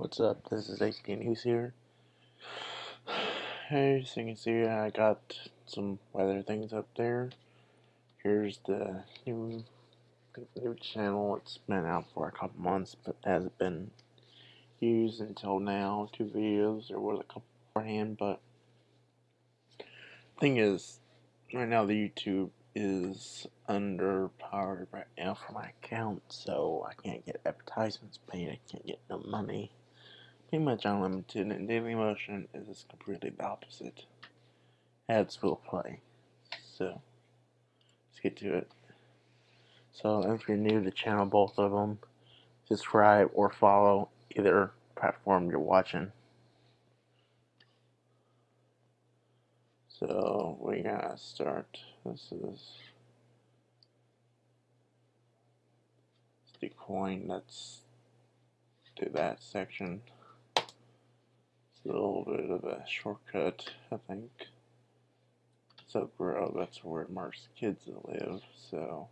What's up? This is AT News here. Hey, as you can see, I got some weather things up there. Here's the new new channel. It's been out for a couple months, but hasn't been used until now. Two videos. There was a couple beforehand, but thing is, right now the YouTube is underpowered right now for my account, so I can't get advertisements paid. I can't get no money pretty much unlimited, and Dailymotion is completely the opposite. Ads will play. So, let's get to it. So, if you're new to the channel, both of them, subscribe or follow either platform you're watching. So, we gotta start. This is DuQuoin. Let's do that section. It's a little bit of a shortcut, I think. So Grove, that's where Mark's kids live, so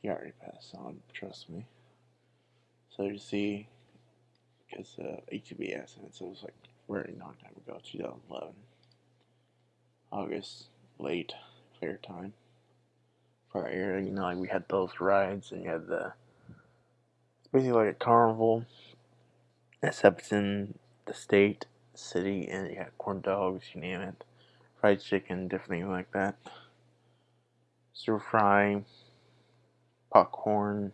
he already passed on, trust me. So you see, because uh, ATV accidents, it was like very long time ago, 2011. August, late, fair time. For area, you know, like we had those rides, and you had the, it's basically like a carnival, except in the state, city, and got corn dogs, you name it, fried chicken, different things like that. Stir fry, popcorn,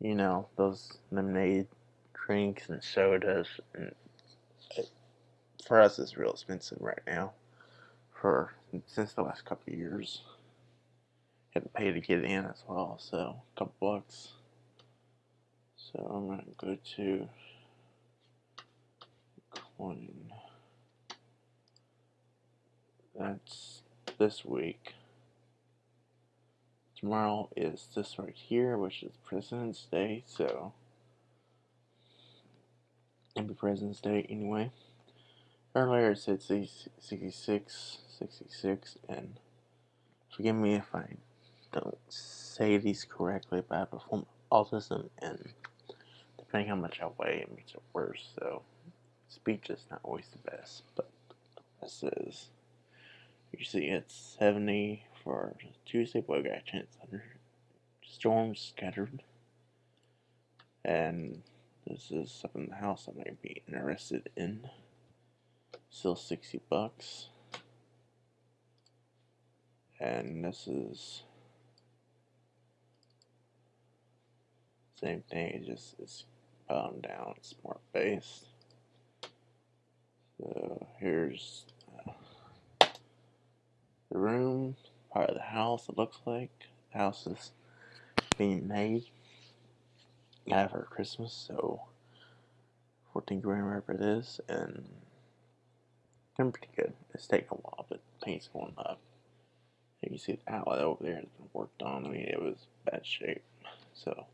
you know, those lemonade drinks and sodas. And it, for us, it's real expensive right now. For since the last couple years, have to pay to get in as well, so a couple bucks. So I'm gonna go to one. That's this week. Tomorrow is this right here, which is President's Day, so happy President's Day anyway. Earlier it said 66, 66, and forgive me if I don't say these correctly, but I have a form of autism, and depending how much I weigh, it makes it worse, so speech is not always the best, but this is. You see, it's 70 for Tuesday, but we got a chance under storms scattered. And this is something in the house I might be interested in. Still 60 bucks. And this is same thing, it just it's bound down, smart based. So here's uh, the room, part of the house it looks like. The house is being made. For Christmas, so 14 grand wherever it is, and I'm pretty good. It's taking a while, but paint's going up. You see the outlet over there has been worked on. I mean, it was bad shape. So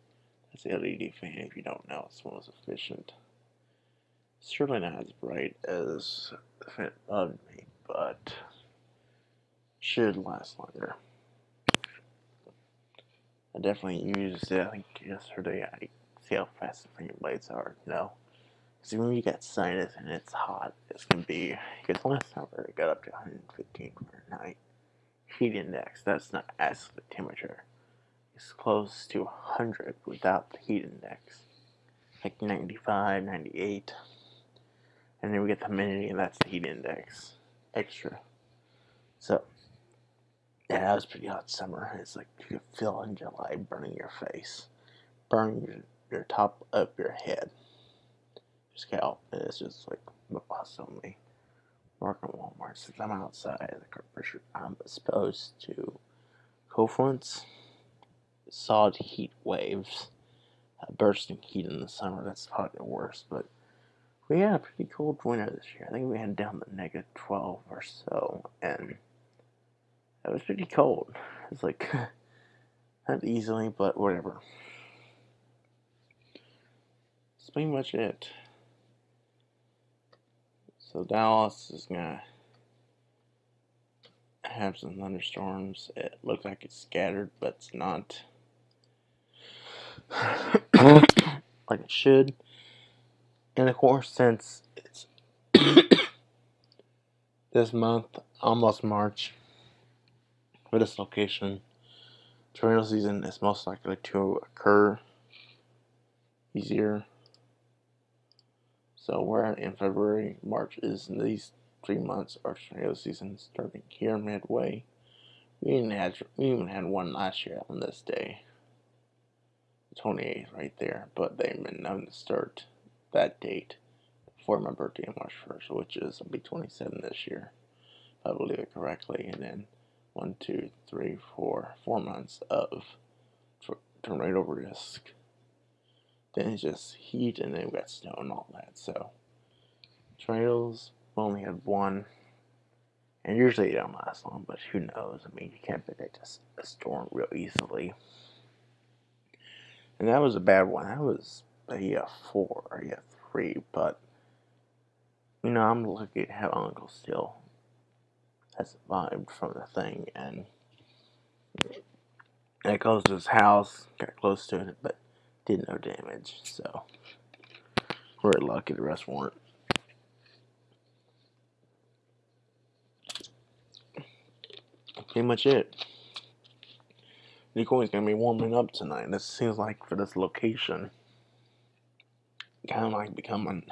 that's the LED fan. If you don't know, it's of those efficient certainly not as bright as the fan above me, but should last longer. I definitely used it, I think yesterday, I see how fast the finger blades are, you know. When you get sinus and it's hot, it's going to be, because last summer it got up to 115 Fahrenheit. Heat index, that's not absolute temperature. It's close to 100 without the heat index. Like 95, 98 and then we get the humidity, and that's the heat index extra. So, yeah, that was pretty hot summer. It's like you could feel in July burning your face, burning your, your top of your head, Just. And it's just like awesomely working Walmart. Since I'm outside, the I'm exposed to fronts, solid heat waves, uh, bursting heat in the summer. That's probably the worst, but we had a pretty cold winter this year. I think we had down to negative 12 or so, and it was pretty cold. It's like, not easily, but whatever. That's pretty much it. So Dallas is gonna have some thunderstorms. It looks like it's scattered, but it's not like it should. And of course, since it's this month, almost March, for this location, tornado season is most likely to occur easier. So we're in February, March is in these three months our tornado season starting here midway. We even had we even had one last year on this day. 28th right there, but they've been known to start that date for my birthday on March 1st, which is I'll be 27 this year, if I believe it correctly. And then one, two, three, four, four months of tornado risk. Then it's just heat, and then we got snow and all that. So tornadoes we only had one, and usually they don't last long. But who knows? I mean, you can't predict a storm real easily. And that was a bad one. That was a four, or a three, but you know, I'm lucky to have Uncle still has survived from the thing, and it goes to his house, got close to it, but did no damage, so we're lucky the rest weren't. Pretty much it. Nicole's gonna be warming up tonight. This seems like for this location, kind of like becoming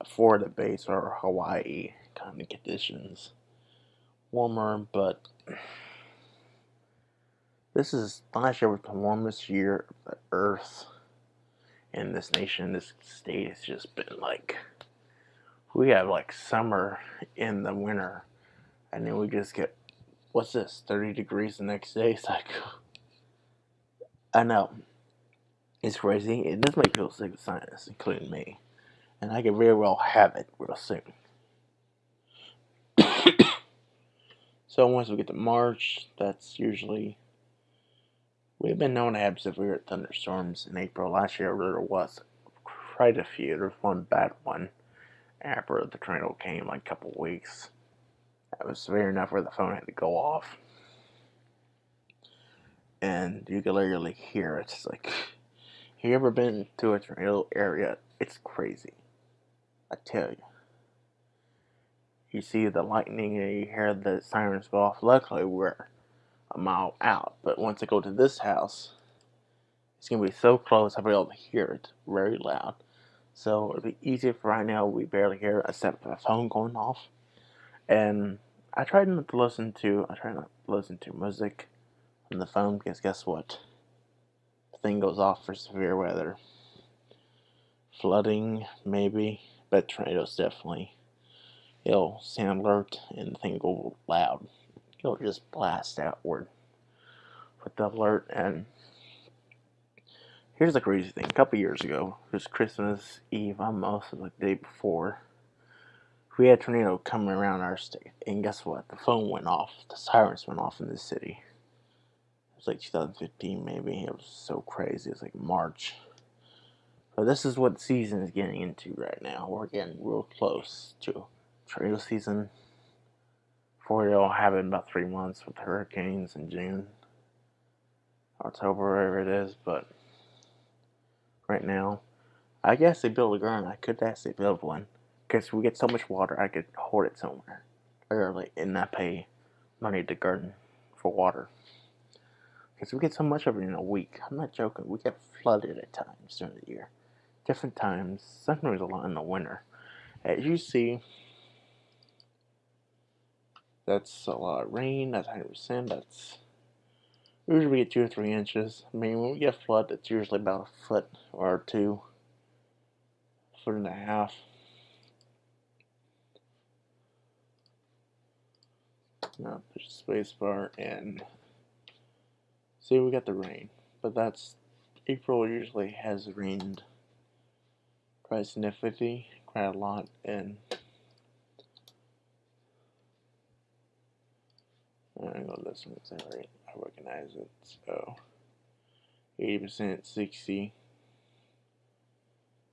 a Florida base or Hawaii kind of conditions. Warmer, but this is last year was the warmest year of the Earth in this nation, this state. has just been like we have like summer in the winter, and then we just get what's this 30 degrees the next day. It's like I know it's crazy. It does make people sick with sinus, including me, and I could very well have it real soon. So once we get to March, that's usually we've been known to have severe thunderstorms in April. Last year there was quite a few. There was one bad one after the tornado came, like a couple weeks. That was severe enough where the phone had to go off. And you could literally hear it. It's like, you ever been to a tornado area? It's crazy. I tell you you see the lightning and you hear the sirens go off. Luckily, we're a mile out, but once I go to this house, it's going to be so close I'll be able to hear it very loud. So it'll be easier for right now, we barely hear it except for the phone going off. And I tried not to listen to, I try not to listen to music on the phone because guess what? Thing goes off for severe weather. Flooding, maybe, but tornadoes definitely it'll sound alert and the thing go loud. It'll just blast outward with the alert. And here's the crazy thing: a couple years ago, it was Christmas Eve, almost the day before. We had a tornado coming around our state, and guess what? The phone went off. The sirens went off in the city. It was like 2015, maybe. It was so crazy. It's like March. But this is what season is getting into right now. We're getting real close to trail season for you all, it in about three months with hurricanes in June, October, wherever it is. But right now, I guess they build a garden. I could actually build one because we get so much water, I could hoard it somewhere early and not pay money to garden for water. Because we get so much of it in a week. I'm not joking. We get flooded at times during the year. Different times. Sometimes a lot in the winter. As you see, that's a lot of rain. That's 100%. That's usually we get two or three inches. I mean, when we get flood, it's usually about a foot or two, foot and a half. Now push the space bar and see we got the rain, but that's April usually has rained quite significantly, quite a lot, and I'm gonna listen to this rate. I recognize it. So 80%, 60.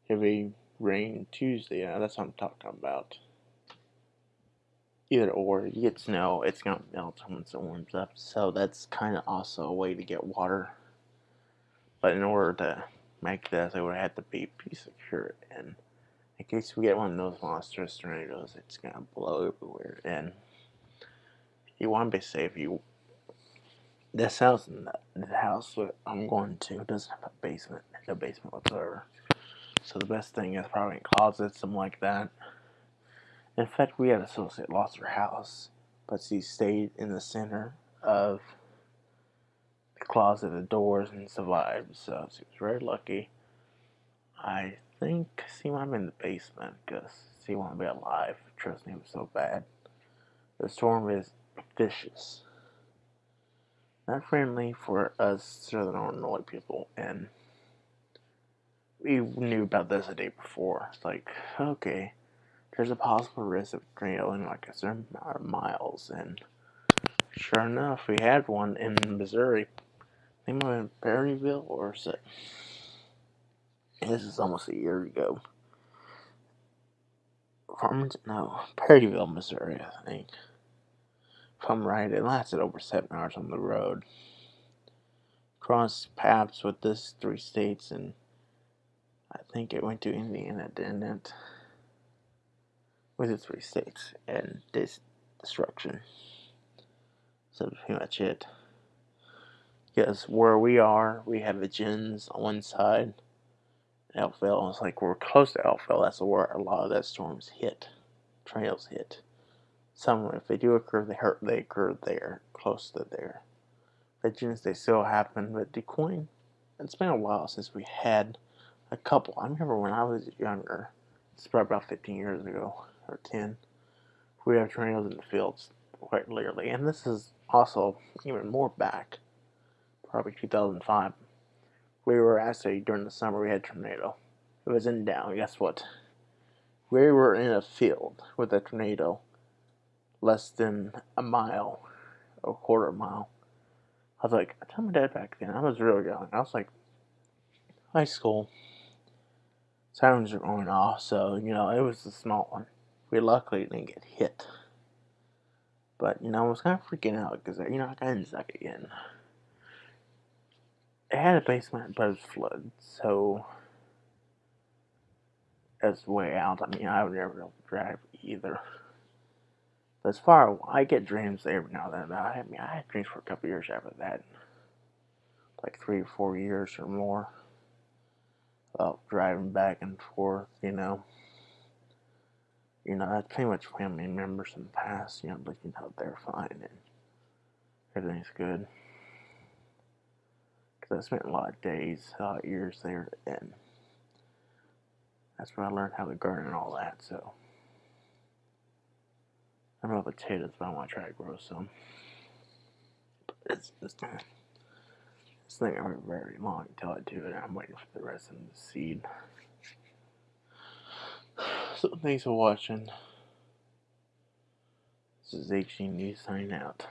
Heavy rain Tuesday. Yeah, that's what I'm talking about. Either or, you get snow, it's gonna melt once it warms up. So that's kind of also a way to get water. But in order to make this, it would have to be pretty secure. And in case we get one of those monstrous tornadoes, it's gonna blow everywhere. And you want to be safe. You this house, the house I'm going to doesn't have a basement, no basement whatsoever. So the best thing is probably closets, something like that. In fact, we had an associate lost her house, but she stayed in the center of the closet, of the doors, and survived. So she was very lucky. I think she might have in the basement because she to be alive. Trust me, it was so bad. The storm is vicious. Not friendly for us Southern Illinois people, and we knew about this a day before. It's like, okay, there's a possible risk of in like a certain amount of miles, and sure enough, we had one in Missouri. I think it was in Perryville, or it? This is almost a year ago. Farmington, no, Perryville, Missouri, I think. If I'm right, it lasted over seven hours on the road. Crossed paths with this three states, and I think it went to Indiana, didn't it? With the three states and this destruction. So pretty much it. Because where we are, we have the Gens on one side. Elkville, it's like we're close to Elkville. That's where a lot of that storms hit, trails hit. Some, if they do occur, they hurt. They occur there, close to there. The gens, they still happen, but DuQuoin, it's been a while since we had a couple. I remember when I was younger. It's probably about 15 years ago or 10. We have tornadoes in the fields quite rarely. And this is also even more back, probably 2005. We were actually, during the summer, we had tornado. It was in down. Guess what? We were in a field with a tornado less than a mile, a quarter mile. I was like, I told my dad back then, I was really young. I was like, high school. Sirens are going off, so, you know, it was a small one. We luckily didn't get hit. But, you know, I was kind of freaking out because, you know, I got inside again. It had a basement, but it was flooded, so as way out. I mean, I would never drive either. But as far I get dreams every now and then. I mean, I had dreams for a couple years after that, like three or four years or more, about driving back and forth, you know you know, that's pretty much family members in the past, you know, looking know, they're fine and everything's good. Because I spent a lot of days, a lot of years there, and that's where I learned how to garden and all that, so. I don't know potatoes, but I want to try to grow some. But it's just, this thing I'm very long until I do it, I'm waiting for the rest of the seed. So thanks for watching. This is HG News signing out.